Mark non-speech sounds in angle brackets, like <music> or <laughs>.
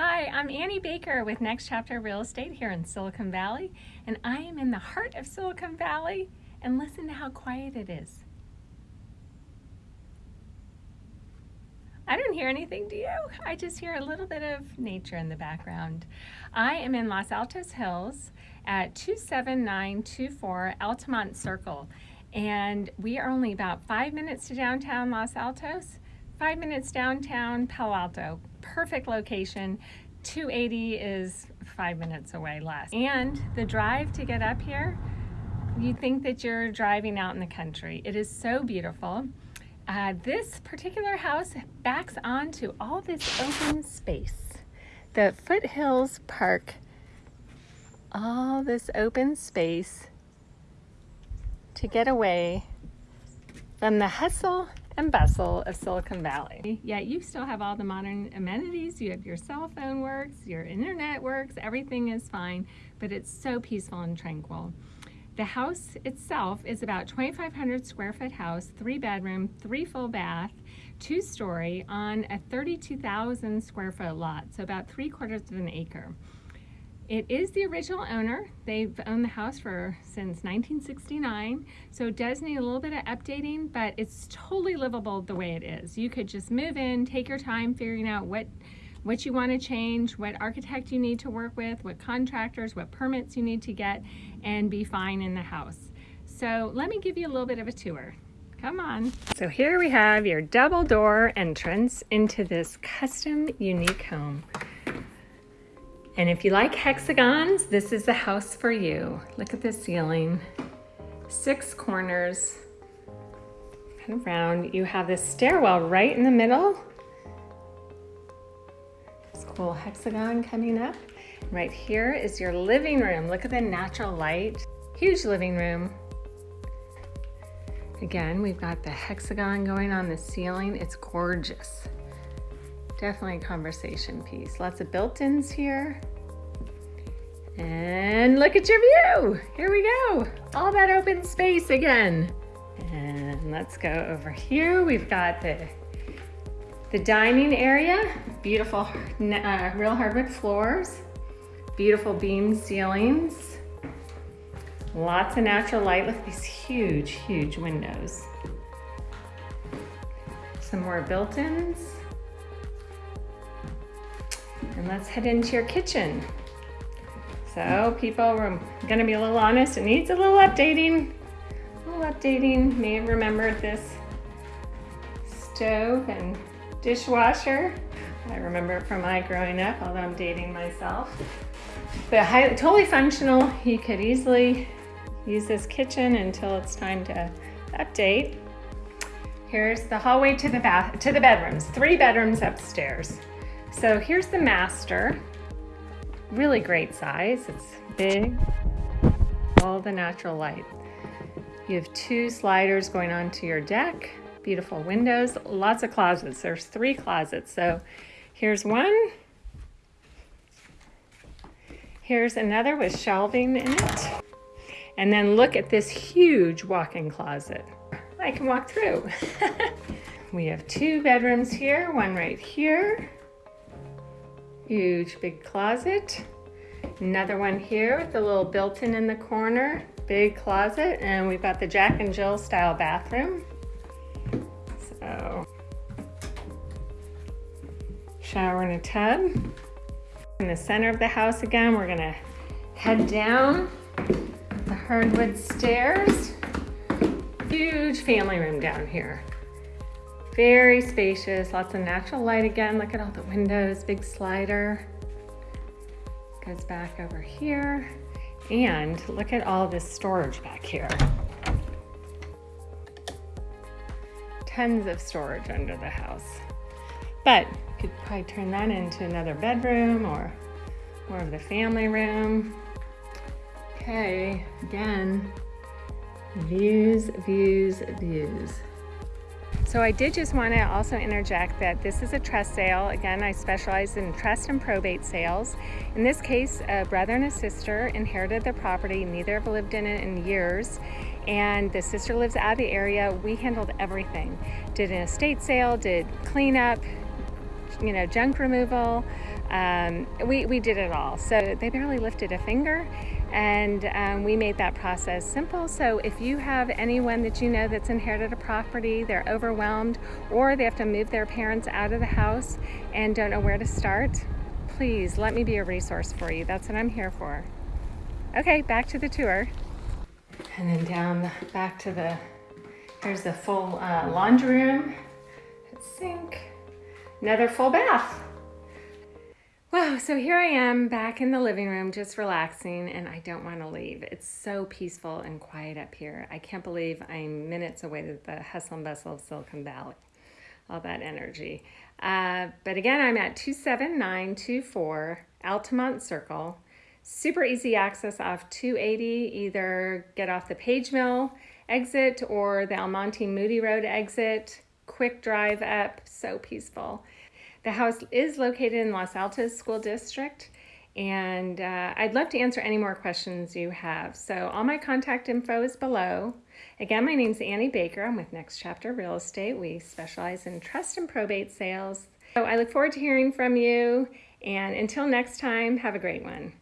Hi, I'm Annie Baker with Next Chapter Real Estate here in Silicon Valley, and I am in the heart of Silicon Valley, and listen to how quiet it is. I don't hear anything, do you? I just hear a little bit of nature in the background. I am in Los Altos Hills at 27924 Altamont Circle, and we are only about five minutes to downtown Los Altos, five minutes downtown Palo Alto. Perfect location. 280 is five minutes away less. And the drive to get up here, you think that you're driving out in the country. It is so beautiful. Uh, this particular house backs onto all this open space. The Foothills Park, all this open space to get away from the hustle and bustle of Silicon Valley. Yet you still have all the modern amenities. You have your cell phone works, your internet works, everything is fine, but it's so peaceful and tranquil. The house itself is about 2,500 square foot house, three bedroom, three full bath, two story on a 32,000 square foot lot, so about three quarters of an acre. It is the original owner. They've owned the house for since 1969, so it does need a little bit of updating, but it's totally livable the way it is. You could just move in, take your time figuring out what what you want to change, what architect you need to work with, what contractors, what permits you need to get, and be fine in the house. So let me give you a little bit of a tour. Come on. So here we have your double door entrance into this custom unique home. And if you like hexagons, this is the house for you. Look at the ceiling, six corners, kind of round. You have this stairwell right in the middle This cool hexagon coming up. Right here is your living room. Look at the natural light. Huge living room. Again, we've got the hexagon going on the ceiling. It's gorgeous. Definitely a conversation piece. Lots of built-ins here. And look at your view. Here we go. All that open space again. And let's go over here. We've got the the dining area, beautiful uh, real hardwood floors, beautiful beam ceilings, lots of natural light. Look at these huge, huge windows. Some more built-ins. And let's head into your kitchen. So people, we're gonna be a little honest, it needs a little updating. A little updating, may have remembered this stove and dishwasher. I remember it from my growing up, although I'm dating myself. But high, totally functional. You could easily use this kitchen until it's time to update. Here's the hallway to the bath to the bedrooms. Three bedrooms upstairs. So here's the master. Really great size. It's big. All the natural light. You have two sliders going onto your deck beautiful windows, lots of closets. There's three closets. So here's one. Here's another with shelving in it. And then look at this huge walk-in closet. I can walk through. <laughs> we have two bedrooms here, one right here. Huge big closet. Another one here with a little built-in in the corner, big closet, and we've got the Jack and Jill style bathroom. So, shower and a tub. In the center of the house again, we're gonna head down the hardwood stairs. Huge family room down here. Very spacious, lots of natural light again. Look at all the windows, big slider. Goes back over here. And look at all this storage back here. Tons of storage under the house. But you could probably turn that into another bedroom or more of the family room. Okay, again, views, views, views. So I did just want to also interject that this is a trust sale. Again, I specialize in trust and probate sales. In this case, a brother and a sister inherited the property. Neither have lived in it in years. And the sister lives out of the area. We handled everything. Did an estate sale, did cleanup, you know, junk removal, Um, we, we did it all. So they barely lifted a finger and um, we made that process simple. So if you have anyone that you know that's inherited a property, they're overwhelmed, or they have to move their parents out of the house and don't know where to start, please let me be a resource for you. That's what I'm here for. Okay, back to the tour. And then down back to the, here's the full uh, laundry room, sink, another full bath. Wow, so here I am back in the living room just relaxing and I don't want to leave. It's so peaceful and quiet up here. I can't believe I'm minutes away to the hustle and bustle of Silicon Valley. All that energy. Uh, but again, I'm at 27924 Altamont Circle. Super easy access off 280. Either get off the Page Mill exit or the El Monte Moody Road exit. Quick drive up, so peaceful. The house is located in Los Altos School District, and uh, I'd love to answer any more questions you have. So all my contact info is below. Again, my name is Annie Baker. I'm with Next Chapter Real Estate. We specialize in trust and probate sales. So I look forward to hearing from you, and until next time, have a great one.